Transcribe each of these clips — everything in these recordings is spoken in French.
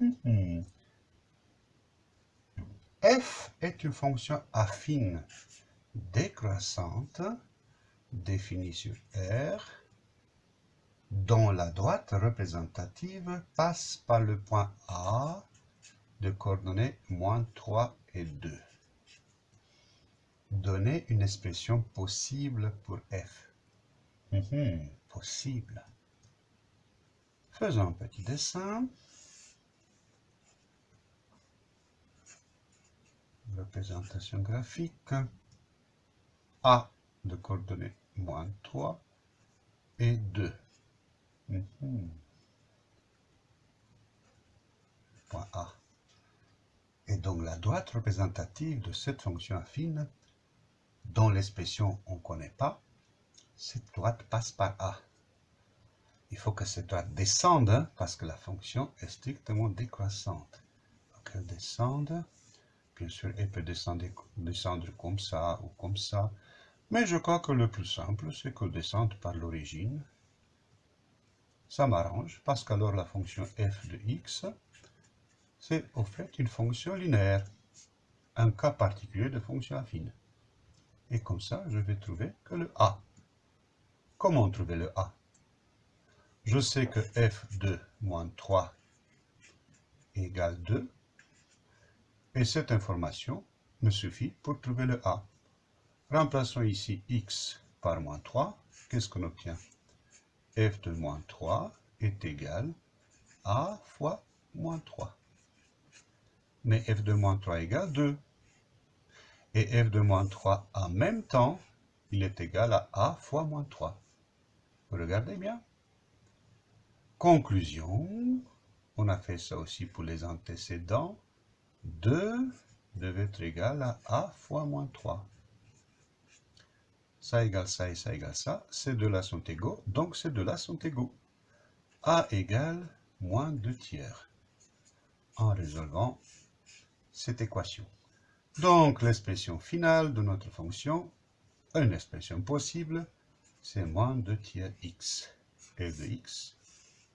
Mhm. f est une fonction affine décroissante définie sur R dont la droite représentative passe par le point A de coordonnées moins 3 et 2. Donnez une expression possible pour f. Mhm, possible. Faisons un petit dessin. Représentation graphique. A de coordonnées moins 3 et 2. Mhm. Point A. Et donc la droite représentative de cette fonction affine, dont l'expression on ne connaît pas, cette droite passe par A. Il faut que cette droite descende, hein, parce que la fonction est strictement décroissante. Descende. Bien sûr, elle peut descendre, descendre comme ça ou comme ça. Mais je crois que le plus simple, c'est qu'elle descende par l'origine. Ça m'arrange, parce qu'alors la fonction f de x, c'est au fait une fonction linéaire, un cas particulier de fonction affine. Et comme ça, je vais trouver que le a. Comment trouver le a? Je sais que f de moins 3 égale 2, et cette information me suffit pour trouver le a. Remplaçons ici x par moins 3. Qu'est-ce qu'on obtient? F de moins 3 est égal à fois moins 3. Mais f de moins 3 égale 2. Et f de moins 3 en même temps, il est égal à a fois moins 3. Vous regardez bien? Conclusion, on a fait ça aussi pour les antécédents. 2 devait être égal à a fois moins 3 ça égale ça et ça égale ça, ces deux-là sont égaux, donc ces deux-là sont égaux. A égale moins 2 tiers, en résolvant cette équation. Donc l'expression finale de notre fonction, une expression possible, c'est moins 2 tiers x. f de x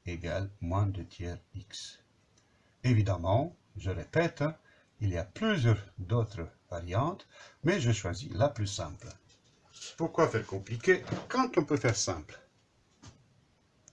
égale moins 2 tiers x. Évidemment, je répète, il y a plusieurs d'autres variantes, mais je choisis la plus simple. Pourquoi faire compliqué quand on peut faire simple?